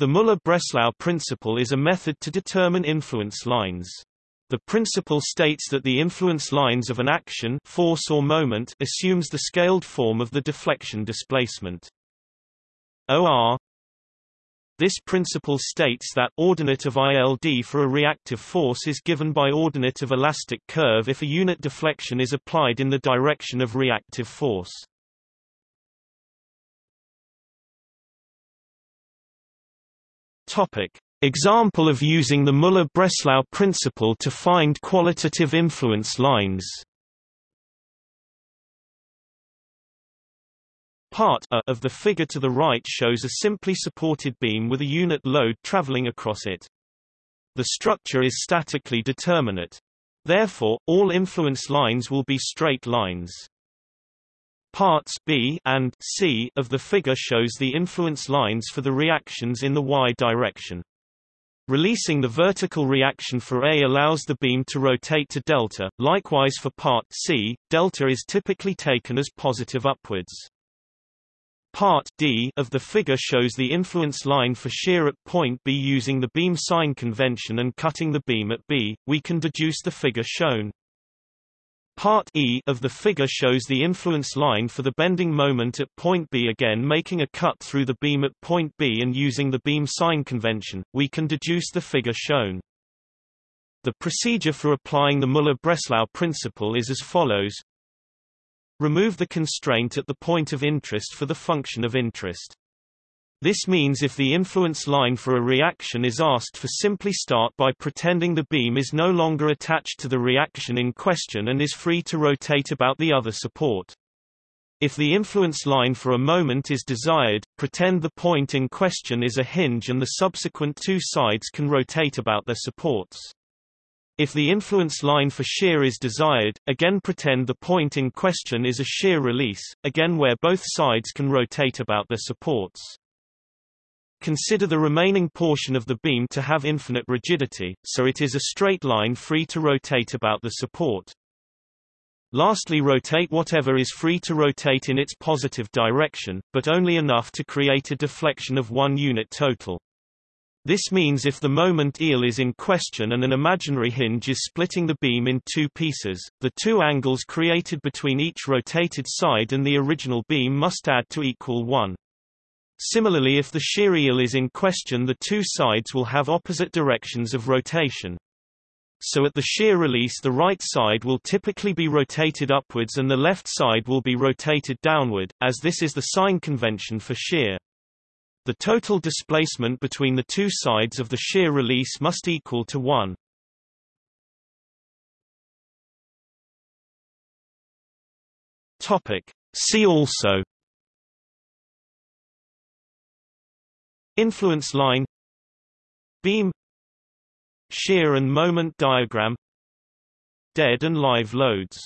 The Müller-Breslau principle is a method to determine influence lines. The principle states that the influence lines of an action force or moment assumes the scaled form of the deflection displacement. OR This principle states that ordinate of ILD for a reactive force is given by ordinate of elastic curve if a unit deflection is applied in the direction of reactive force. Topic. Example of using the Müller-Breslau principle to find qualitative influence lines Part A of the figure to the right shows a simply supported beam with a unit load traveling across it. The structure is statically determinate. Therefore, all influence lines will be straight lines. Parts B and C of the figure shows the influence lines for the reactions in the y direction. Releasing the vertical reaction for A allows the beam to rotate to delta, likewise for part C, delta is typically taken as positive upwards. Part D of the figure shows the influence line for shear at point B using the beam sign convention and cutting the beam at B, we can deduce the figure shown. Part E of the figure shows the influence line for the bending moment at point B again making a cut through the beam at point B and using the beam sign convention, we can deduce the figure shown. The procedure for applying the Müller-Breslau principle is as follows. Remove the constraint at the point of interest for the function of interest. This means if the influence line for a reaction is asked for simply start by pretending the beam is no longer attached to the reaction in question and is free to rotate about the other support. If the influence line for a moment is desired, pretend the point in question is a hinge and the subsequent two sides can rotate about their supports. If the influence line for shear is desired, again pretend the point in question is a shear release, again where both sides can rotate about their supports. Consider the remaining portion of the beam to have infinite rigidity, so it is a straight line free to rotate about the support. Lastly rotate whatever is free to rotate in its positive direction, but only enough to create a deflection of one unit total. This means if the moment ILD is in question and an imaginary hinge is splitting the beam in two pieces, the two angles created between each rotated side and the original beam must add to equal 1. Similarly if the shear is in question the two sides will have opposite directions of rotation. So at the shear release the right side will typically be rotated upwards and the left side will be rotated downward, as this is the sign convention for shear. The total displacement between the two sides of the shear release must equal to 1. Topic. See also Influence line Beam Shear and moment diagram Dead and live loads